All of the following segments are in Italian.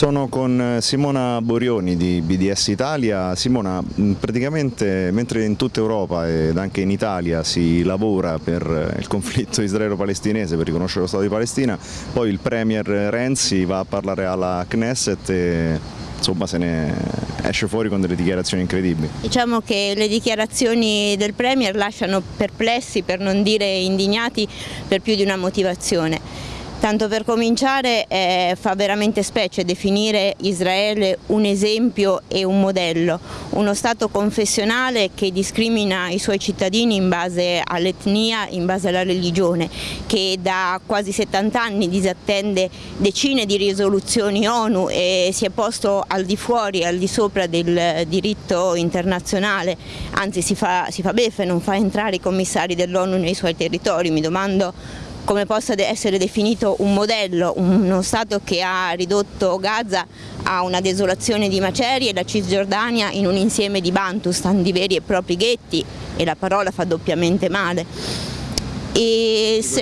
Sono con Simona Borioni di BDS Italia. Simona, praticamente mentre in tutta Europa ed anche in Italia si lavora per il conflitto israelo-palestinese, per riconoscere lo Stato di Palestina, poi il Premier Renzi va a parlare alla Knesset e insomma se ne esce fuori con delle dichiarazioni incredibili. Diciamo che le dichiarazioni del Premier lasciano perplessi, per non dire indignati, per più di una motivazione. Tanto per cominciare eh, fa veramente specie definire Israele un esempio e un modello, uno Stato confessionale che discrimina i suoi cittadini in base all'etnia, in base alla religione, che da quasi 70 anni disattende decine di risoluzioni ONU e si è posto al di fuori, al di sopra del diritto internazionale, anzi si fa, si fa beffe, non fa entrare i commissari dell'ONU nei suoi territori, mi domando come possa essere definito un modello, uno Stato che ha ridotto Gaza a una desolazione di macerie la Cisgiordania in un insieme di Bantustan, di veri e propri ghetti e la parola fa doppiamente male.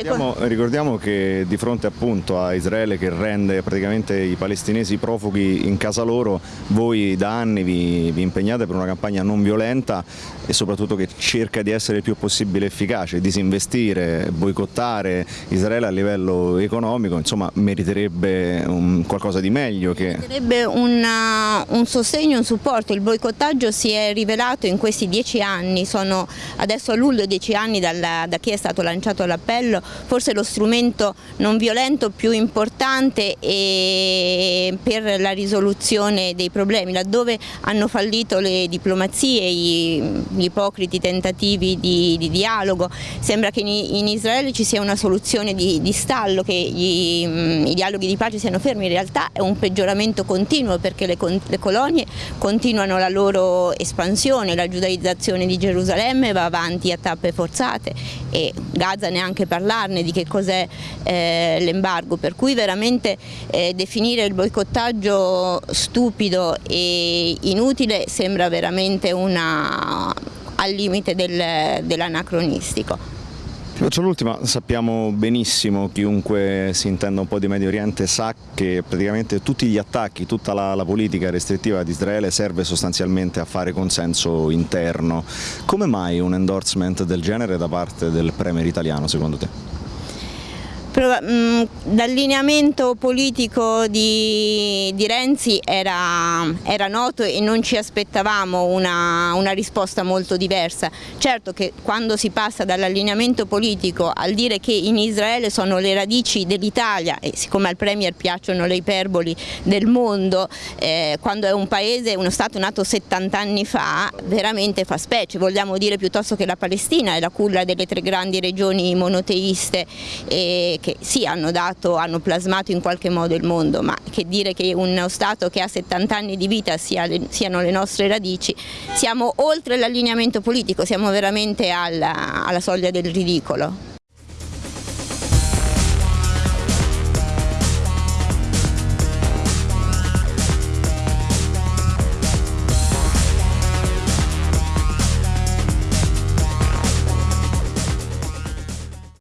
Ricordiamo, ricordiamo, che di fronte appunto a Israele che rende praticamente i palestinesi profughi in casa loro, voi da anni vi, vi impegnate per una campagna non violenta e soprattutto che cerca di essere il più possibile efficace, disinvestire, boicottare Israele a livello economico, insomma meriterebbe un, qualcosa di meglio. Che... Meriterebbe una, un sostegno, un supporto, il boicottaggio si è rivelato in questi dieci anni, sono adesso a luglio dieci anni dalla, da chi è stato lanciato lanciato l'appello, forse lo strumento non violento più importante per la risoluzione dei problemi, laddove hanno fallito le diplomazie, gli ipocriti tentativi di, di dialogo, sembra che in, in, Israele ci sia una soluzione di, di stallo, che gli, i dialoghi di pace siano fermi, in realtà è un peggioramento continuo perché le, le colonie continuano la loro espansione, la giudaizzazione di Gerusalemme va avanti a tappe forzate e Gaza neanche parlarne di che cos'è eh, l'embargo, per cui veramente eh, definire il boicottaggio stupido e inutile sembra veramente una, al limite del, dell'anacronistico. Faccio l'ultima, sappiamo benissimo, chiunque si intenda un po' di Medio Oriente sa che praticamente tutti gli attacchi, tutta la, la politica restrittiva di Israele serve sostanzialmente a fare consenso interno. Come mai un endorsement del genere da parte del Premier italiano secondo te? L'allineamento politico di, di Renzi era, era, noto e non ci aspettavamo una, una, risposta molto diversa. Certo che quando si passa dall'allineamento politico al dire che in Israele sono le radici dell'Italia e siccome al Premier piacciono le iperboli del mondo, eh, quando è un paese, uno Stato nato 70 anni fa, veramente fa specie. Vogliamo dire piuttosto che la Palestina è la culla delle tre grandi regioni monoteiste eh, che sì hanno, dato, hanno plasmato in qualche modo il mondo, ma che dire che uno Stato che ha 70 anni di vita sia, siano le nostre radici, siamo oltre l'allineamento politico, siamo veramente alla, alla soglia del ridicolo.